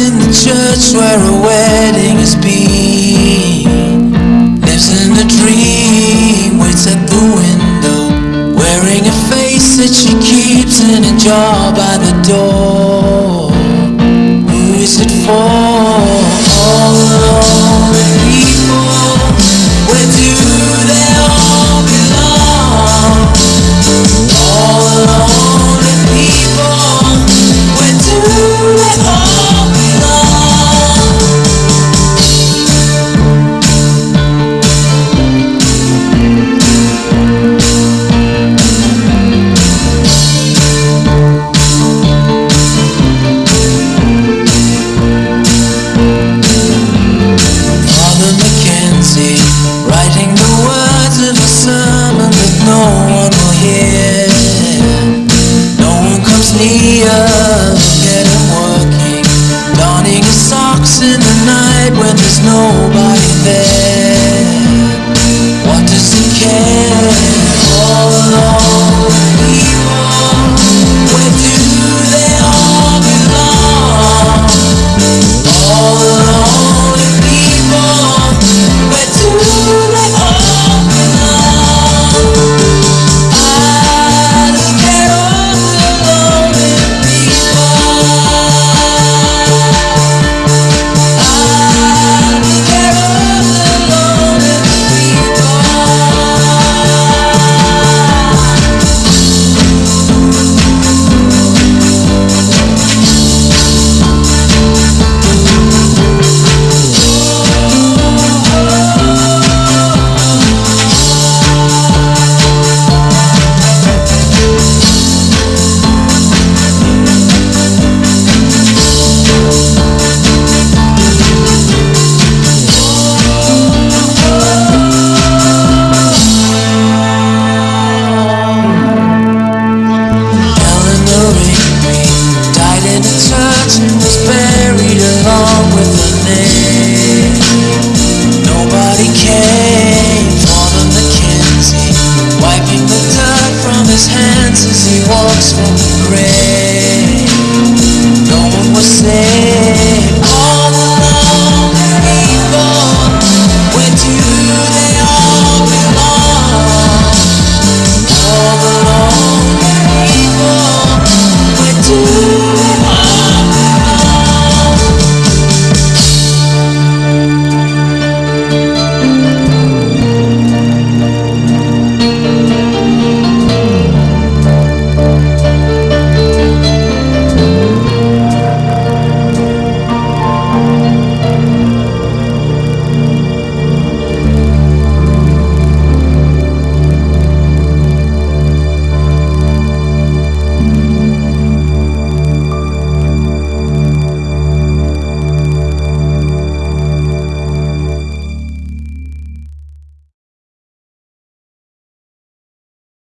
in the church where a wedding has been. Lives in a dream, waits at the window, wearing a face that she keeps in a jar by the door. Who is it for? McKenzie, writing the words of a sermon that no one will hear. No one comes near, get working, donning his socks in the night when there's nobody there. Hands as he walks from the grave. No one was saved.